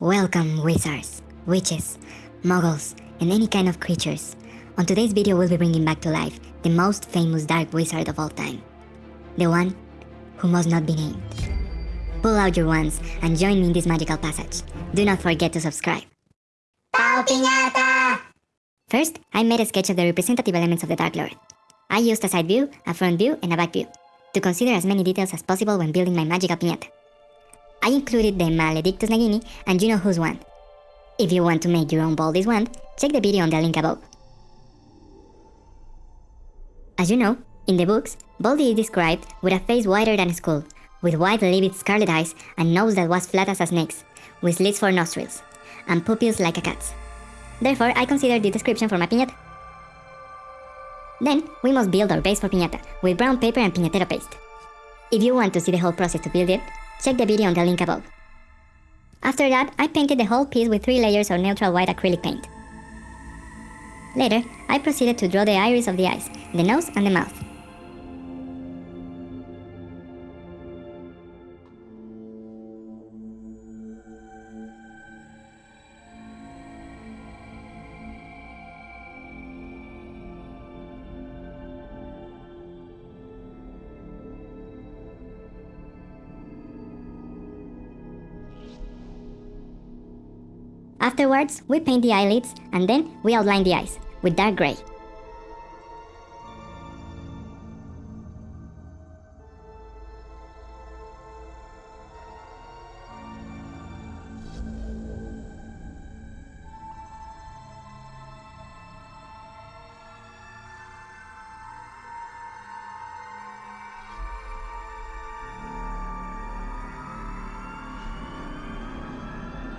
Welcome, wizards, witches, muggles, and any kind of creatures. On today's video, we'll be bringing back to life the most famous dark wizard of all time. The one who must not be named. Pull out your wands and join me in this magical passage. Do not forget to subscribe. ¡Pau Piñata! First, I made a sketch of the representative elements of the Dark Lord. I used a side view, a front view, and a back view, to consider as many details as possible when building my magical piñata. I included the Maledictus Nagini and you know whose wand. If you want to make your own Voldy's wand, check the video on the link above. As you know, in the books, Baldi is described with a face wider than a skull, with wide livid scarlet eyes and nose that was flat as a snake's, with slits for nostrils, and pupils like a cat's. Therefore, I considered the description for my piñata. Then, we must build our base for piñata, with brown paper and piñatero paste. If you want to see the whole process to build it, check the video on the link above. After that, I painted the whole piece with three layers of neutral white acrylic paint. Later, I proceeded to draw the iris of the eyes, the nose and the mouth. Afterwards, we paint the eyelids and then we outline the eyes with dark gray.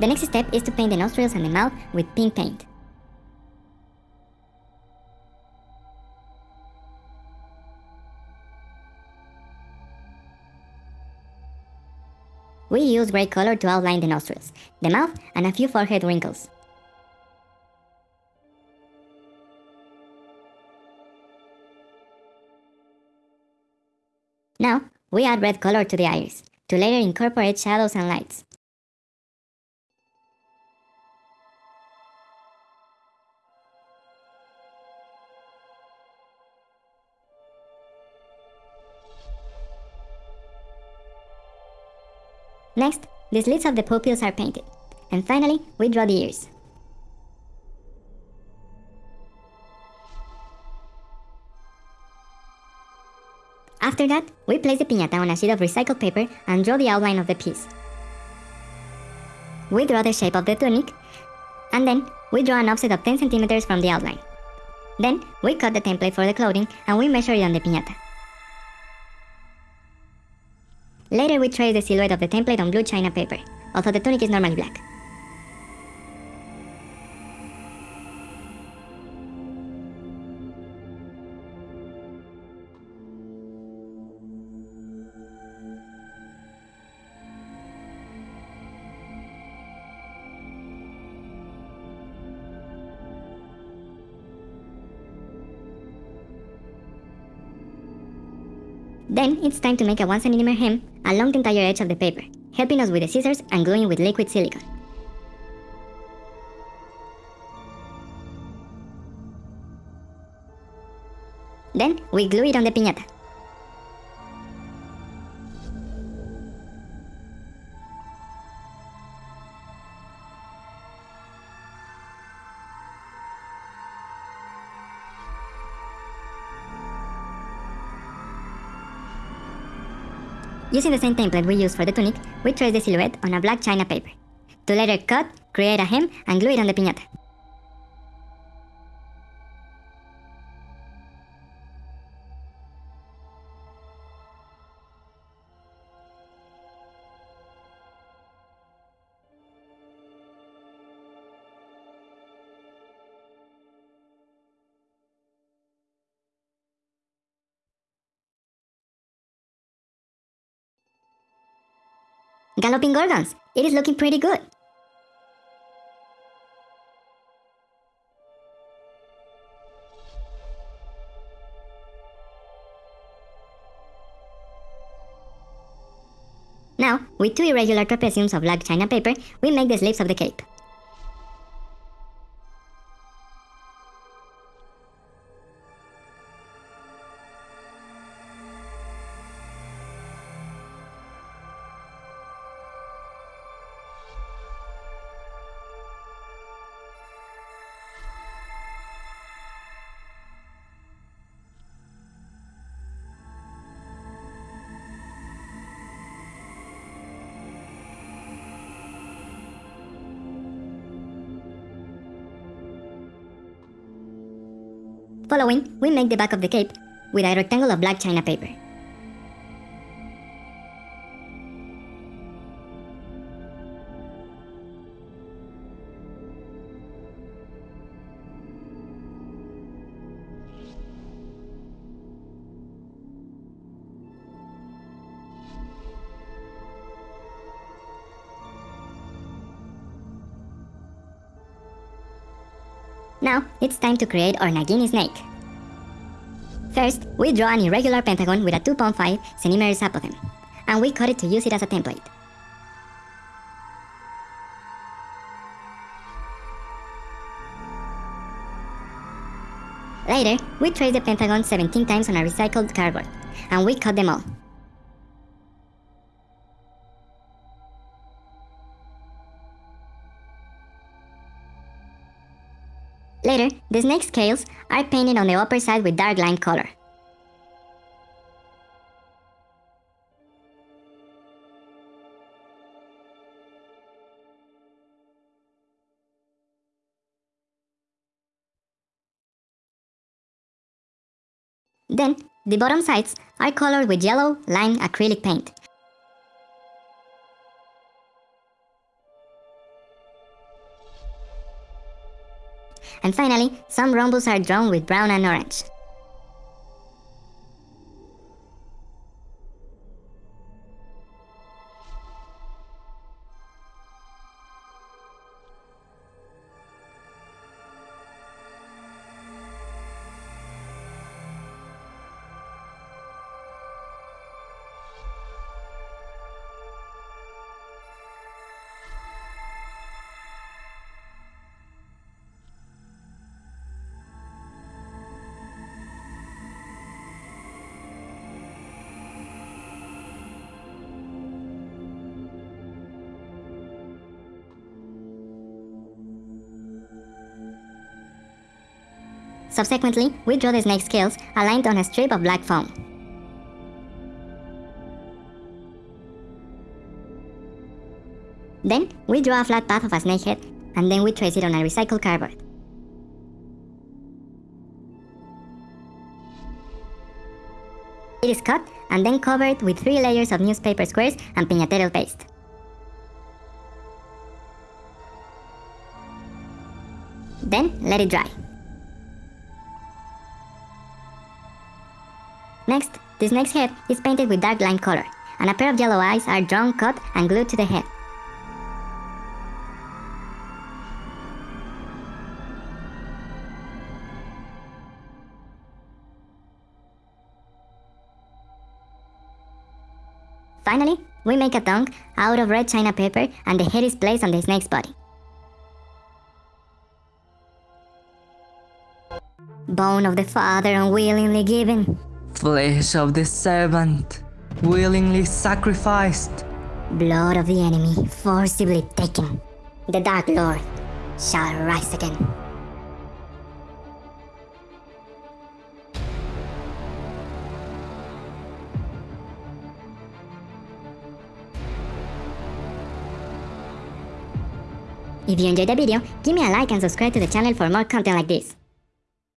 The next step is to paint the nostrils and the mouth with pink paint. We use gray color to outline the nostrils, the mouth, and a few forehead wrinkles. Now, we add red color to the iris, to later incorporate shadows and lights. Next, the slits of the pupils are painted. And finally, we draw the ears. After that, we place the piñata on a sheet of recycled paper and draw the outline of the piece. We draw the shape of the tunic, and then we draw an offset of 10 centimeters from the outline. Then, we cut the template for the clothing and we measure it on the piñata. Later we trace the silhouette of the template on blue china paper, although the tunic is normally black. Then it's time to make a 1 cm hem along the entire edge of the paper, helping us with the scissors and gluing with liquid silicone. Then we glue it on the piñata. Using the same template we used for the tunic, we trace the silhouette on a black china paper. To later cut, create a hem, and glue it on the piñata. Galloping Gorgons! It is looking pretty good! Now, with two irregular trapeziums of black china paper, we make the sleeves of the cape. Following, we make the back of the cape with a rectangle of black china paper. Now, it's time to create our Nagini snake. First, we draw an irregular pentagon with a 2.5 cm apothem, and we cut it to use it as a template. Later, we trace the pentagon 17 times on a recycled cardboard, and we cut them all. Later, the snake scales are painted on the upper side with dark lime color. Then, the bottom sides are colored with yellow lime acrylic paint. And finally, some rhombus are drawn with brown and orange. Subsequently, we draw the snake scales aligned on a strip of black foam. Then, we draw a flat path of a snake head, and then we trace it on a recycled cardboard. It is cut and then covered with three layers of newspaper squares and piñatero paste. Then, let it dry. Next, the snake's head is painted with dark lime color, and a pair of yellow eyes are drawn, cut, and glued to the head. Finally, we make a tongue out of red china paper and the head is placed on the snake's body. Bone of the father unwillingly given flesh of the servant, willingly sacrificed. Blood of the enemy forcibly taken. The Dark Lord shall rise again. If you enjoyed the video, give me a like and subscribe to the channel for more content like this.